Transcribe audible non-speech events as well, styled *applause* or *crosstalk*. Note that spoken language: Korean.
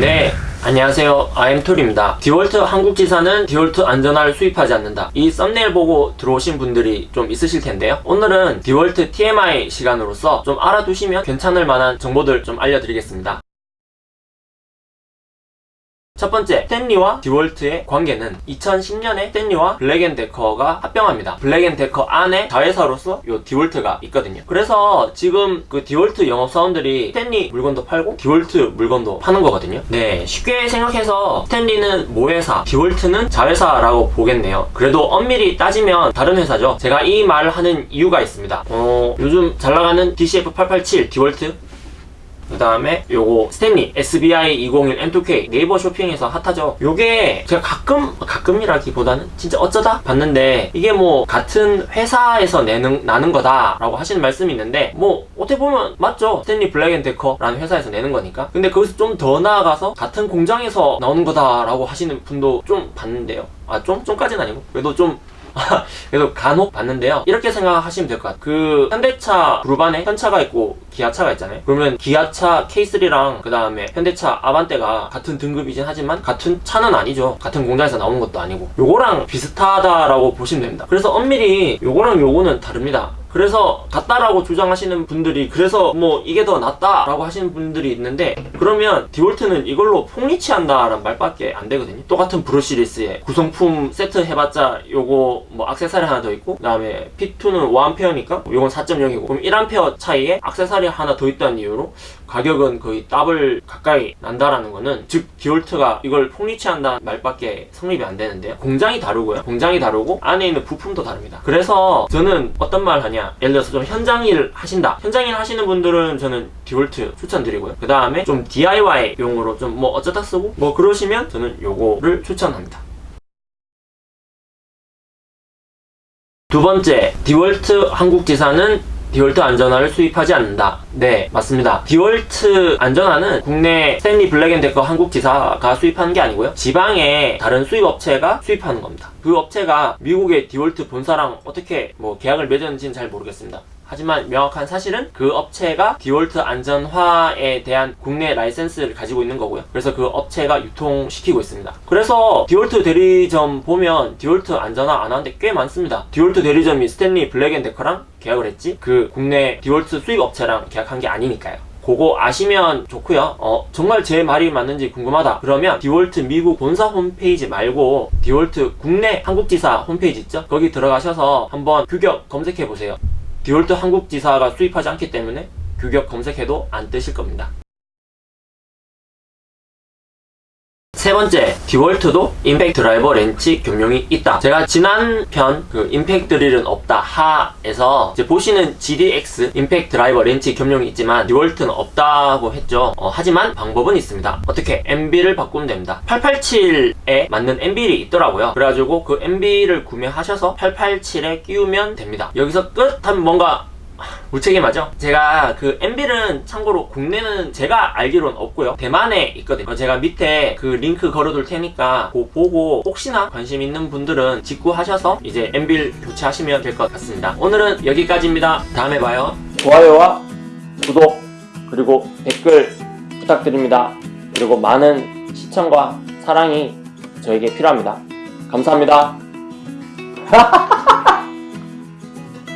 네 안녕하세요. 아임툴입니다. 디월트 한국지사는 디월트 안전화를 수입하지 않는다. 이 썸네일 보고 들어오신 분들이 좀 있으실 텐데요. 오늘은 디월트 TMI 시간으로서 좀 알아두시면 괜찮을 만한 정보들 좀 알려드리겠습니다 첫 번째, 스탠리와 디월트의 관계는 2010년에 스탠리와 블랙앤데커가 합병합니다. 블랙앤데커 안에 자회사로서 요 디월트가 있거든요. 그래서 지금 그 디월트 영업사원들이 스탠리 물건도 팔고 디월트 물건도 파는 거거든요. 네, 쉽게 생각해서 스탠리는 모회사, 디월트는 자회사라고 보겠네요. 그래도 엄밀히 따지면 다른 회사죠. 제가 이 말을 하는 이유가 있습니다. 어, 요즘 잘 나가는 DCF887 디월트 그 다음에 요거 스탠리 SBI 201 M2K 네이버 쇼핑에서 핫하죠. 요게 제가 가끔 가끔이라기보다는 진짜 어쩌다 봤는데 이게 뭐 같은 회사에서 내는 나는 거다 라고 하시는 말씀이 있는데 뭐 어떻게 보면 맞죠. 스탠리 블랙앤데커라는 회사에서 내는 거니까. 근데 거기서 좀 더 나아가서 같은 공장에서 나오는 거다 라고 하시는 분도 좀 봤는데요. 아 좀? 좀까지는 아니고 그래도 좀 *laughs* 그래도 간혹 봤는데요. 이렇게 생각하시면 될 것 같아요. 그 현대차 그룹 안에 현차가 있고 기아차가 있잖아요. 그러면 기아차 K3랑 그 다음에 현대차 아반떼가 같은 등급이긴 하지만 같은 차는 아니죠. 같은 공장에서 나오는 것도 아니고. 요거랑 비슷하다라고 보시면 됩니다. 그래서 엄밀히 요거랑 요거는 다릅니다 그래서 같다라고 주장하시는 분들이 그래서 뭐 이게 더 낫다 라고 하시는 분들이 있는데 그러면 디월트는 이걸로 폭리치한다 라는 말밖에 안 되거든요. 똑같은 브루시리스에 구성품 세트 해봤자 요거 뭐 악세사리 하나 더 있고 그 다음에 P2는 5A니까 요건 4.0이고 그럼 1A 차이에 악세사리 하나 더 있다는 이유로 가격은 거의 더블 가까이 난다라는 거는 즉 디월트가 이걸 폭리 취한다는 말밖에 성립이 안 되는데요. 공장이 다르고요. 공장이 다르고 안에 있는 부품도 다릅니다. 그래서 저는 어떤 말 하냐 예를 들어서 좀 현장 일 하신다. 현장 일 하시는 분들은 저는 디월트 추천드리고요. 그 다음에 좀 DIY 용으로 좀 뭐 어쩌다 쓰고 뭐 그러시면 저는 요거를 추천합니다. 두 번째 디월트 한국지사는 디월트 안전화를 수입하지 않는다. 네, 맞습니다. 디월트 안전화는 국내 스탠리 블랙앤데커 한국지사가 수입하는 게 아니고요. 지방의 다른 수입 업체가 수입하는 겁니다. 그 업체가 미국의 디월트 본사랑 어떻게 뭐 계약을 맺었는지는 잘 모르겠습니다. 하지만 명확한 사실은 그 업체가 디월트 안전화에 대한 국내 라이센스를 가지고 있는 거고요. 그래서 그 업체가 유통시키고 있습니다. 그래서 디월트 대리점 보면 디월트 안전화 안 하는데 꽤 많습니다. 디월트 대리점이 스탠리 블랙앤데커랑 계약을 했지 그 국내 디월트 수입 업체랑 계약한 게 아니니까요. 그거 아시면 좋고요 어, 정말 제 말이 맞는지 궁금하다 그러면 DeWalt 미국 본사 홈페이지 말고 DeWalt 국내 한국지사 홈페이지 있죠 거기 들어가셔서 한번 규격 검색해 보세요 DeWalt 한국지사가 수입하지 않기 때문에 규격 검색해도 안 뜨실 겁니다 세 번째, DeWalt도 임팩트 드라이버 렌치 겸용이 있다. 제가 지난 편 그 임팩트 드릴은 없다 하에서 이제 보시는 GDX 임팩트 드라이버 렌치 겸용이 있지만 DeWalt는 없다고 했죠. 어, 하지만 방법은 있습니다. 어떻게? anvil을 바꾸면 됩니다. 887에 맞는 anvil을 있더라고요. 그래가지고 그 anvil을 구매하셔서 887에 끼우면 됩니다. 여기서 끝 하면 뭔가 무책임하죠? 제가 그 MB는 참고로 국내는 제가 알기로는 없고요. 대만에 있거든요. 제가 밑에 그 링크 걸어둘 테니까 그거 보고 혹시나 관심 있는 분들은 직구하셔서 이제 MB를 교체하시면 될 것 같습니다. 오늘은 여기까지입니다. 다음에 봐요. 좋아요와 구독 그리고 댓글 부탁드립니다. 그리고 많은 시청과 사랑이 저에게 필요합니다. 감사합니다 *laughs*